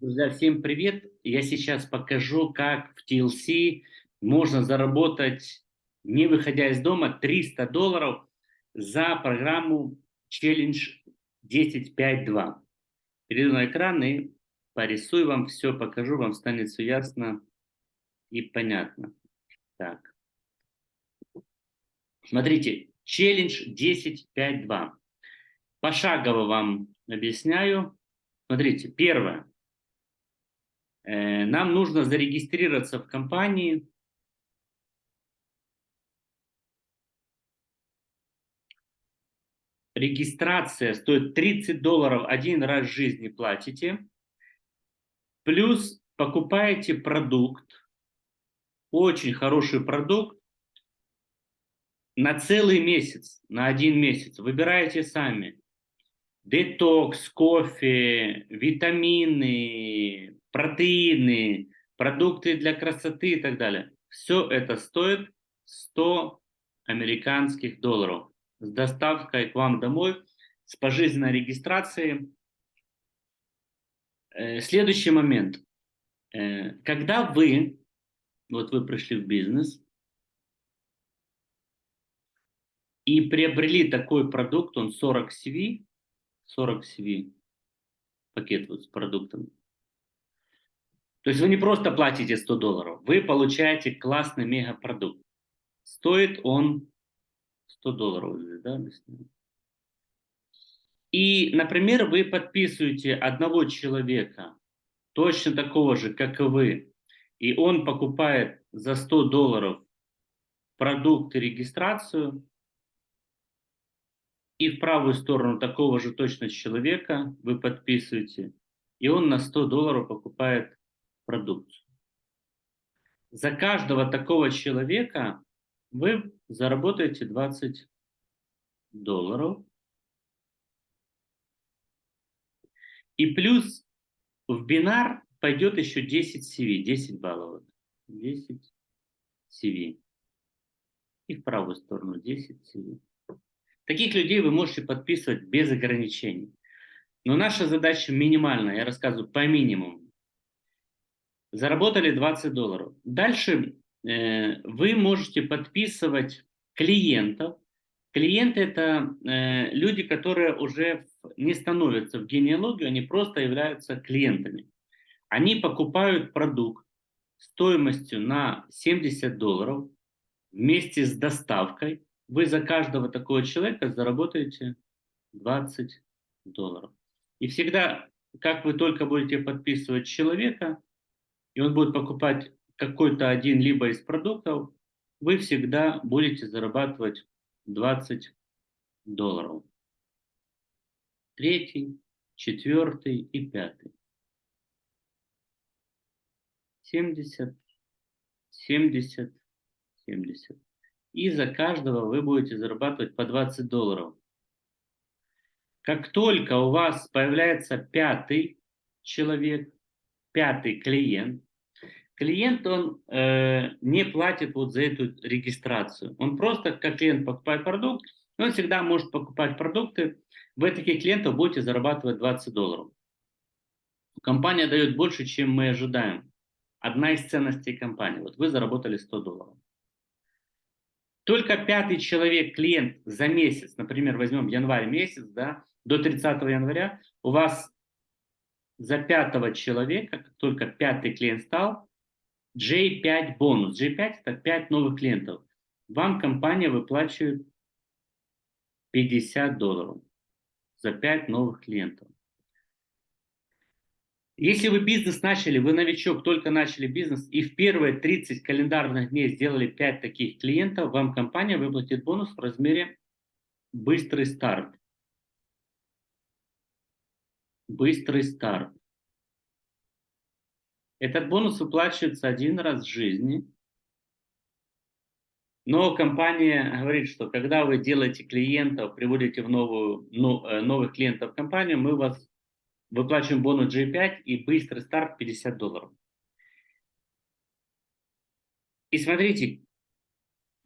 Друзья, всем привет! Я сейчас покажу, как в TLC можно заработать, не выходя из дома, 300 долларов за программу Challenge 10.5.2. Перейду на экран и порисую вам все, покажу, вам станет все ясно и понятно. Так. Смотрите, Challenge 10.5.2. Пошагово вам объясняю. Смотрите, первое. Э, нам нужно зарегистрироваться в компании. Регистрация стоит 30 долларов один раз в жизни платите. Плюс покупаете продукт, очень хороший продукт, на целый месяц, на один месяц. Выбираете сами. Детокс, кофе, витамины, протеины, продукты для красоты и так далее. Все это стоит 100 американских долларов с доставкой к вам домой, с пожизненной регистрацией. Э, следующий момент. Э, когда вы, вот вы пришли в бизнес и приобрели такой продукт, он 40 CV, 40 CV, пакет вот с продуктом, то есть вы не просто платите 100 долларов, вы получаете классный мегапродукт. Стоит он 100 долларов. Да? И, например, вы подписываете одного человека, точно такого же, как и вы, и он покупает за 100 долларов продукт и регистрацию, и в правую сторону такого же точно человека вы подписываете, и он на 100 долларов покупает продукцию. За каждого такого человека вы заработаете 20 долларов. И плюс в бинар пойдет еще 10 CV, 10 баллов. 10 CV. И в правую сторону 10 CV. Таких людей вы можете подписывать без ограничений. Но наша задача минимальная, я рассказываю по минимуму. Заработали 20 долларов. Дальше э, вы можете подписывать клиентов. Клиенты – это э, люди, которые уже не становятся в генеалогию, они просто являются клиентами. Они покупают продукт стоимостью на 70 долларов вместе с доставкой. Вы за каждого такого человека заработаете 20 долларов. И всегда, как вы только будете подписывать человека, и он будет покупать какой-то один либо из продуктов, вы всегда будете зарабатывать 20 долларов. Третий, четвертый и пятый. 70, 70, 70. И за каждого вы будете зарабатывать по 20 долларов. Как только у вас появляется пятый человек, пятый клиент. Клиент, он э, не платит вот за эту регистрацию. Он просто, как клиент покупает продукт, он всегда может покупать продукты. Вы таких клиентов будете зарабатывать 20 долларов. Компания дает больше, чем мы ожидаем. Одна из ценностей компании. Вот вы заработали 100 долларов. Только пятый человек, клиент за месяц, например, возьмем январь месяц, да, до 30 января, у вас за пятого человека, как только пятый клиент стал, J5 бонус. J5 это 5 новых клиентов. Вам компания выплачивает 50 долларов за 5 новых клиентов. Если вы бизнес начали, вы новичок, только начали бизнес, и в первые 30 календарных дней сделали 5 таких клиентов, вам компания выплатит бонус в размере быстрый старт быстрый старт. Этот бонус выплачивается один раз в жизни. Но компания говорит, что когда вы делаете клиентов, приводите в новую, ну, э, новых клиентов в компанию, мы вас выплачиваем бонус G5 и быстрый старт 50 долларов. И смотрите,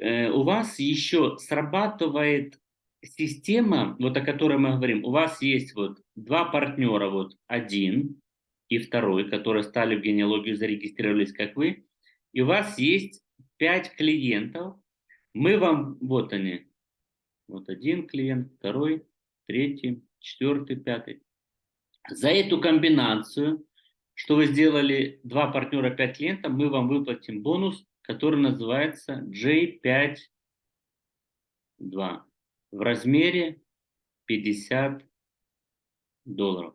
э, у вас еще срабатывает система, вот о которой мы говорим, у вас есть вот два партнера, вот один, и второй, которые стали в генеалогию, зарегистрировались как вы, и у вас есть 5 клиентов, мы вам, вот они, вот один клиент, второй, третий, четвертый, пятый. За эту комбинацию, что вы сделали два партнера, 5 клиентов, мы вам выплатим бонус, который называется J5 2 в размере 50 долларов.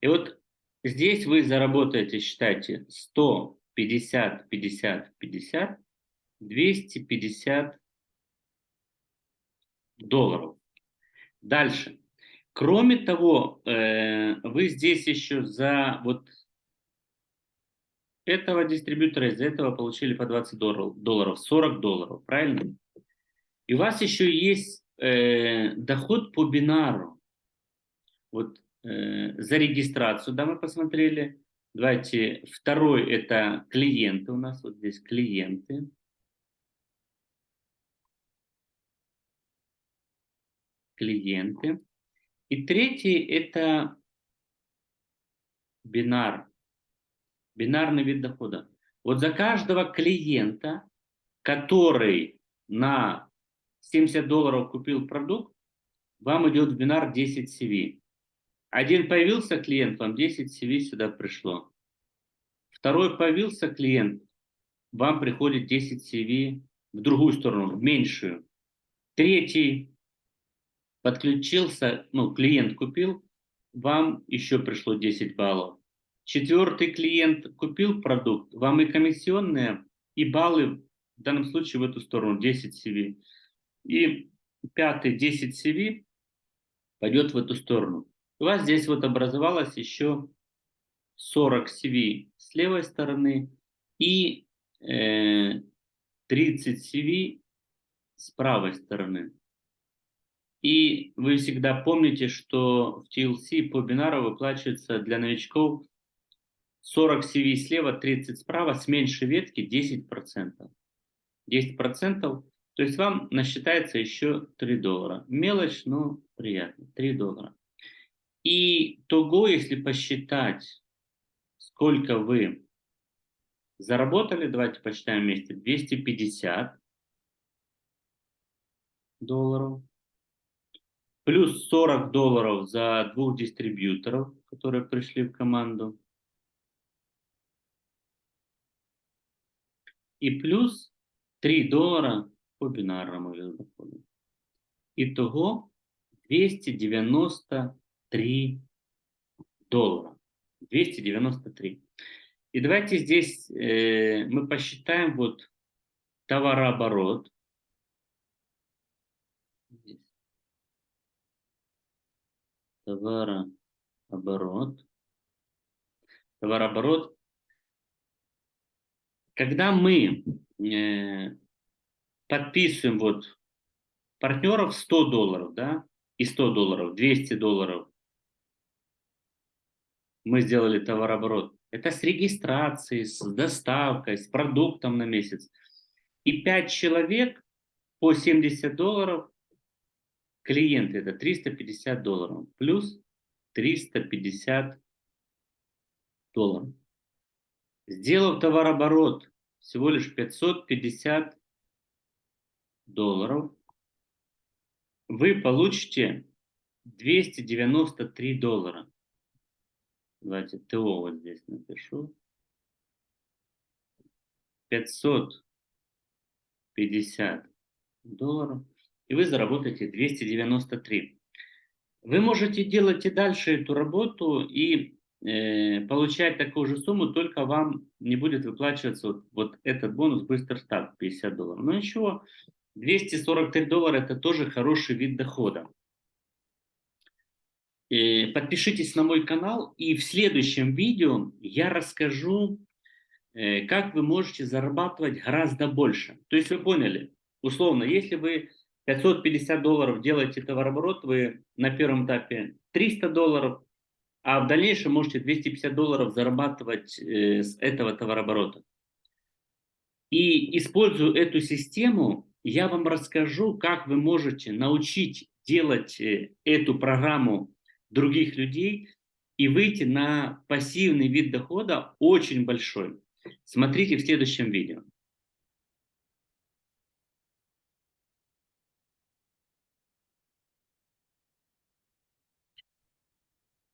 И вот здесь вы заработаете, считайте, 100, 50, 50, 50, 250 долларов. Дальше. Кроме того, э, вы здесь еще за вот этого дистрибьютора, из этого получили по 20 долларов, 40 долларов, правильно? И у вас еще есть э, доход по бинару. Вот э, за регистрацию, да, мы посмотрели. Давайте, второй это клиенты у нас, вот здесь клиенты. Клиенты. И третий это бинар, бинарный вид дохода. Вот за каждого клиента, который на 70 долларов купил продукт, вам идет в бинар 10 CV. Один появился клиент, вам 10 CV сюда пришло. Второй появился клиент, вам приходит 10 CV в другую сторону, в меньшую. Третий подключился, ну, клиент купил, вам еще пришло 10 баллов. Четвертый клиент купил продукт, вам и комиссионные, и баллы, в данном случае в эту сторону, 10 CV. И пятый 10 CV пойдет в эту сторону. У вас здесь вот образовалось еще 40 CV с левой стороны и э, 30 CV с правой стороны. И вы всегда помните, что в TLC по бинару выплачивается для новичков 40 CV слева, 30 справа, с меньшей ветки 10%. 10%, то есть вам насчитается еще 3 доллара. Мелочь, но приятно, 3 доллара. И того, если посчитать, сколько вы заработали, давайте посчитаем вместе, 250 долларов плюс 40 долларов за двух дистрибьюторов, которые пришли в команду, и плюс 3 доллара по бинарному виду дохода. Итого 293 доллара. 293. И давайте здесь э, мы посчитаем вот товарооборот товарооборот. Товарооборот. Когда мы э, подписываем вот партнеров 100 долларов, да, и 100 долларов, 200 долларов, мы сделали товарооборот. Это с регистрацией, с доставкой, с продуктом на месяц. И 5 человек по 70 долларов клиенты это 350 долларов плюс 350 долларов. Сделав товарооборот всего лишь 550 долларов, вы получите 293 доллара. Давайте ТО вот здесь напишу. 550 долларов и вы заработаете 293. Вы можете делать и дальше эту работу и э, получать такую же сумму, только вам не будет выплачиваться вот, вот этот бонус быстрый старт 50 долларов. Но ничего, 243 доллара это тоже хороший вид дохода. Э, подпишитесь на мой канал и в следующем видео я расскажу, э, как вы можете зарабатывать гораздо больше. То есть вы поняли, условно, если вы 550 долларов делаете товарооборот, вы на первом этапе 300 долларов, а в дальнейшем можете 250 долларов зарабатывать э, с этого товарооборота. И используя эту систему, я вам расскажу, как вы можете научить делать э, эту программу других людей и выйти на пассивный вид дохода очень большой. Смотрите в следующем видео.